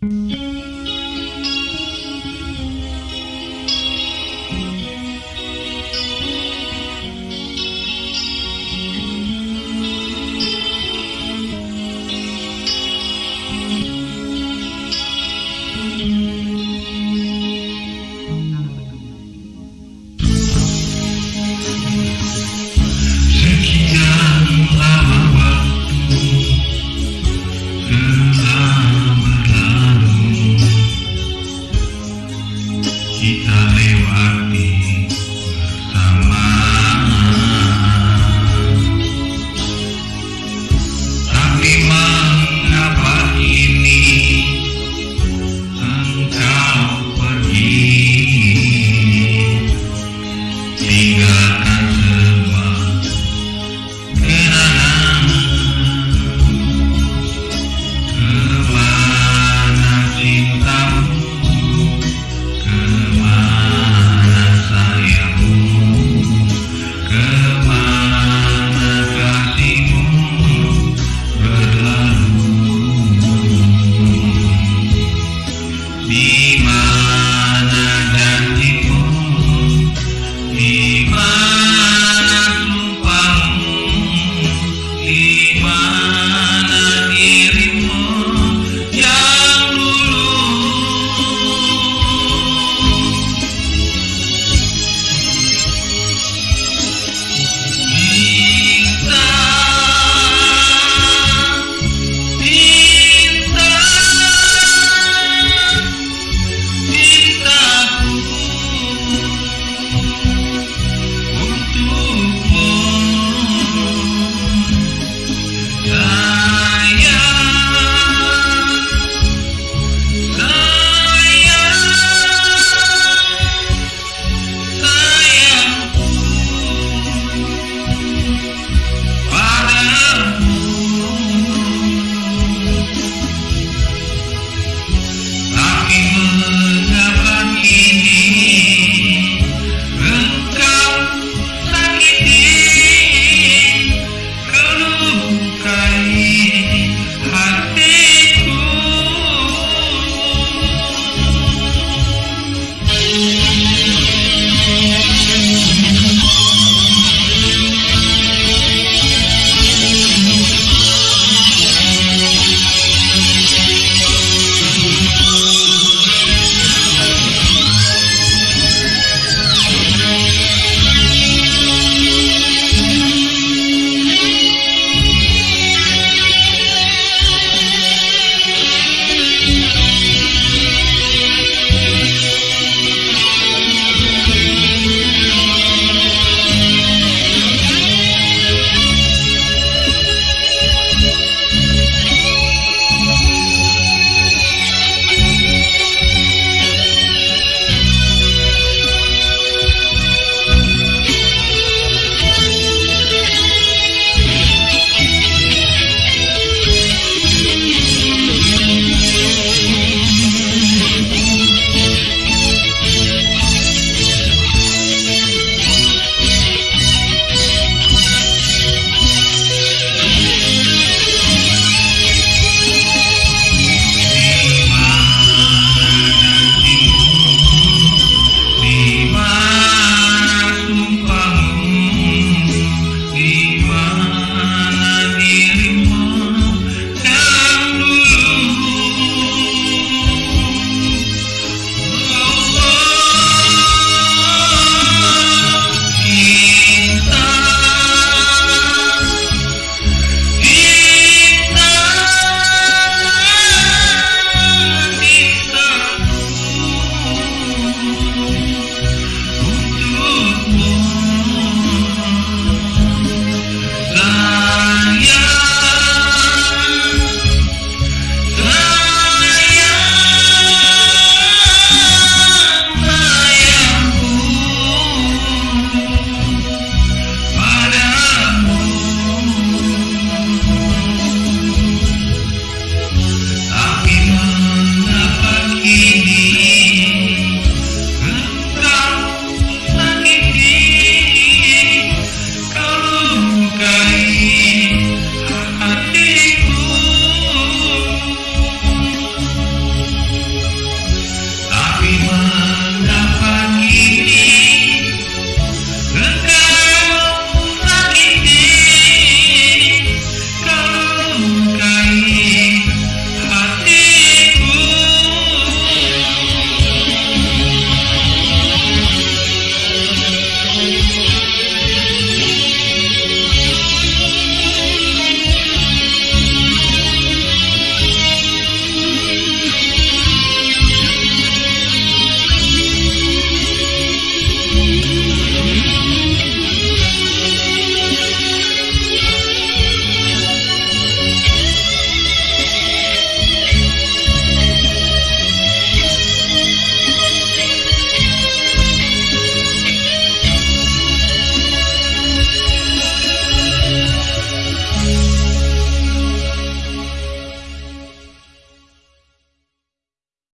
Música kita lewati.